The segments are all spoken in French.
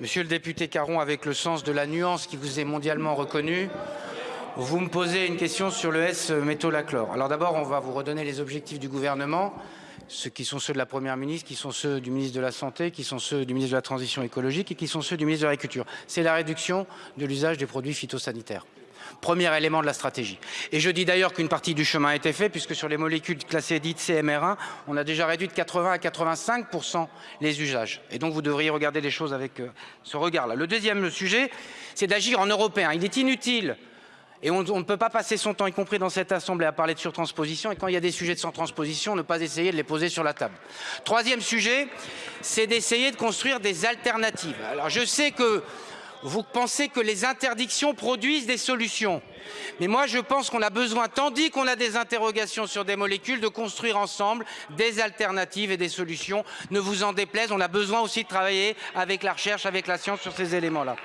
Monsieur le député Caron, avec le sens de la nuance qui vous est mondialement reconnue, vous me posez une question sur le S-métolachlore. Alors d'abord, on va vous redonner les objectifs du gouvernement, ceux qui sont ceux de la Première ministre, qui sont ceux du ministre de la Santé, qui sont ceux du ministre de la Transition écologique et qui sont ceux du ministre de l'Agriculture. C'est la réduction de l'usage des produits phytosanitaires. Premier élément de la stratégie. Et je dis d'ailleurs qu'une partie du chemin a été fait, puisque sur les molécules classées dites CMR1, on a déjà réduit de 80 à 85% les usages. Et donc vous devriez regarder les choses avec euh, ce regard-là. Le deuxième sujet, c'est d'agir en européen. Il est inutile et on, on, ne peut pas passer son temps, y compris dans cette Assemblée, à parler de surtransposition. Et quand il y a des sujets de surtransposition, ne pas essayer de les poser sur la table. Troisième sujet, c'est d'essayer de construire des alternatives. Alors je sais que vous pensez que les interdictions produisent des solutions. Mais moi, je pense qu'on a besoin, tandis qu'on a des interrogations sur des molécules, de construire ensemble des alternatives et des solutions. Ne vous en déplaise, on a besoin aussi de travailler avec la recherche, avec la science sur ces éléments-là.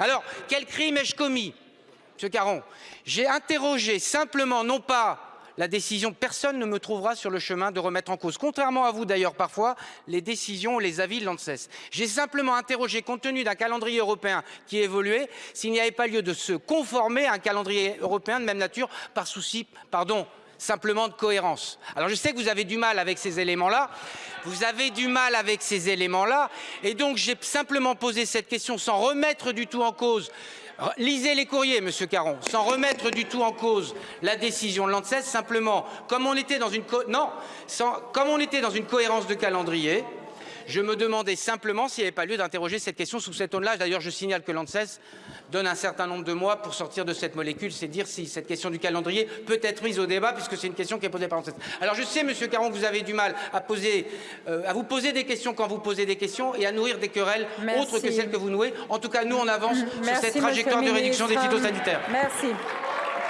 Alors, quel crime ai-je commis Monsieur Caron, j'ai interrogé simplement, non pas la décision, personne ne me trouvera sur le chemin de remettre en cause, contrairement à vous d'ailleurs parfois, les décisions, les avis de l'ANSES. J'ai simplement interrogé, compte tenu d'un calendrier européen qui évoluait, s'il n'y avait pas lieu de se conformer à un calendrier européen de même nature par souci, pardon, simplement de cohérence. Alors je sais que vous avez du mal avec ces éléments-là, vous avez du mal avec ces éléments-là, et donc j'ai simplement posé cette question sans remettre du tout en cause Lisez les courriers, Monsieur Caron, sans remettre du tout en cause la décision de l'ANSES, simplement, comme on était dans une, non, sans, comme on était dans une cohérence de calendrier, je me demandais simplement s'il n'y avait pas lieu d'interroger cette question sous cet angle-là. D'ailleurs, je signale que l'ANSES donne un certain nombre de mois pour sortir de cette molécule. C'est dire si cette question du calendrier peut être mise au débat, puisque c'est une question qui est posée par l'ANSES. Alors je sais, Monsieur Caron, que vous avez du mal à, poser, euh, à vous poser des questions quand vous posez des questions et à nourrir des querelles autres que celles que vous nouez. En tout cas, nous, on avance sur cette trajectoire de réduction des phytosanitaires. Merci.